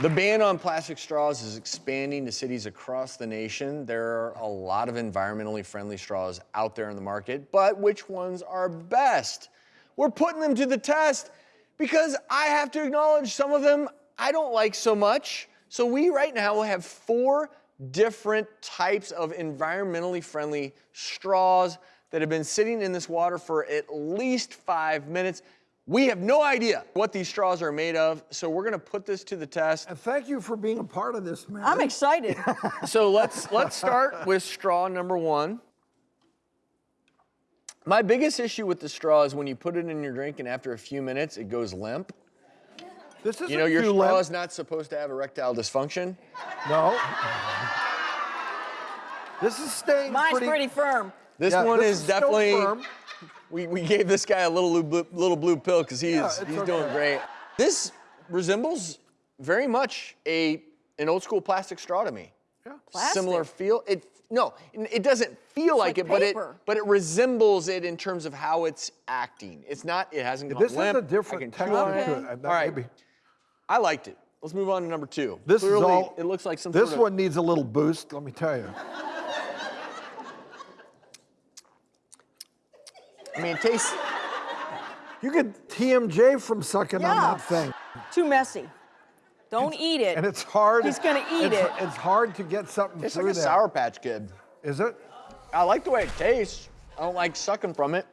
The ban on plastic straws is expanding to cities across the nation. There are a lot of environmentally friendly straws out there in the market, but which ones are best? We're putting them to the test because I have to acknowledge some of them I don't like so much. So we right now have four different types of environmentally friendly straws that have been sitting in this water for at least five minutes. We have no idea what these straws are made of, so we're gonna put this to the test. And thank you for being a part of this, man. I'm excited. So let's let's start with straw number one. My biggest issue with the straw is when you put it in your drink and after a few minutes it goes limp. This is You know your too straw limp. is not supposed to have erectile dysfunction. No. This is staying Mine's pretty. pretty, firm. This yeah, one this is still definitely. firm. We, we gave this guy a little blue, little blue pill because he's Yeah, it's he's doing great. This resembles very much a an old school plastic straw to me. Yeah. Plastic? Similar feel. It no, it doesn't feel like, like it, but it but it resembles it in terms of how it's acting. It's not. It hasn't gone This is limp. a I different can chew on texture it. to it. All right, maybe- I liked it. Let's move on to number two. This Clearly, is all. It looks like some This sort of- one needs a little boost. Let me tell you. I mean, it tastes. You get TMJ from sucking on that thing, Too messy. Don't eat it. and it's hard. He's gonna eat it's, it. It's hard to get something It's through like a there. Sour Patch Kid. Is it? I like the way it tastes. I don't like sucking from it.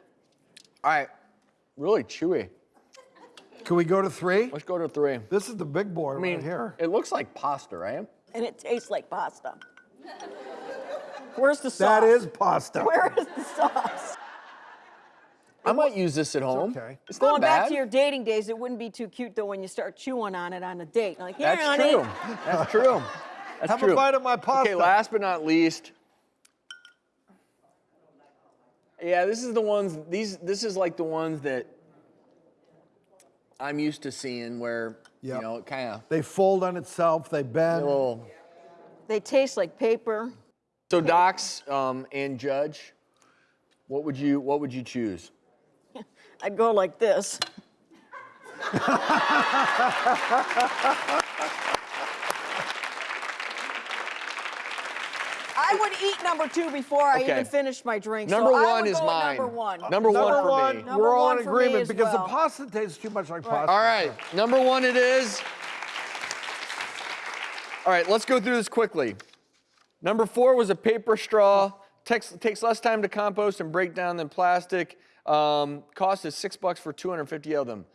All right, really chewy. Can we go to three? Let's go to three. This is the big boy I mean, right here. it looks like pasta, right? and it tastes like pasta. Where's the sauce? That is pasta. Where is the sauce? I might use this at home. okay. It's not Going bad. back to your dating days, it wouldn't be too cute though when you start chewing on it on a date. Like, here, That's honey. true. That's true. That's Have true. a bite of my pasta. Okay, last but not least. Yeah, this is the ones. These. This is like the ones that I'm used to seeing, where Yep. you know, it kind of They fold on itself. They bend. little. They taste like paper. So, Docs um, and Judge, what would you what would you choose? I'd go like this. I would eat number two before I Okay. even finished my drink. so Number I one would is go mine. Number one. Number one Number for one, me. Number we're all in agreement because well. the pasta tastes too much like pasta. All right, number one it is. All right, let's go through this quickly. Number four was a paper straw. Takes, takes less time to compost and break down than plastic. Um, cost is six bucks for 250 of them.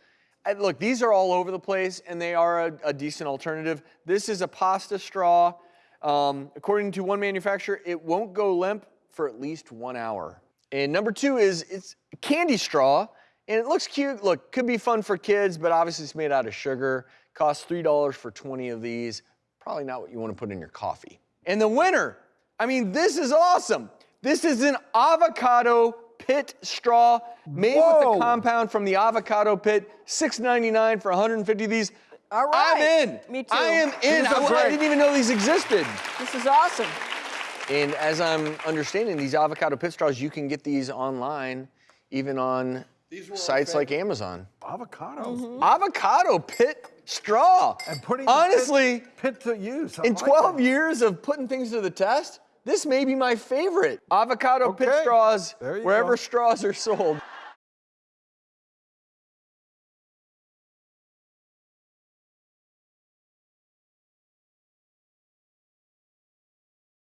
And look, these are all over the place and they are a, a decent alternative. This is a pasta straw. Um, according to one manufacturer, it won't go limp for at least one hour. And number two is it's candy straw, and it looks cute. Look, could be fun for kids, but obviously it's made out of sugar. Costs three dollars for 20 of these. Probably not what you want to put in your coffee. And the winner, I mean, this is awesome. This is an avocado pit straw made with Whoa. the compound from the avocado pit. $6.99 for 150 of these. All I'm in. Me too. I am in. I, I didn't even know these existed. This is awesome. And as I'm understanding, these avocado pit straws, you can get these online, even on These were our sites like Amazon. Avocado. Mm-hmm. Avocado pit straw. And putting honestly, pit, pit to use. I in like 12 that. years of putting things to the test, this may be my favorite. Avocado pit straws, wherever go. straws are sold.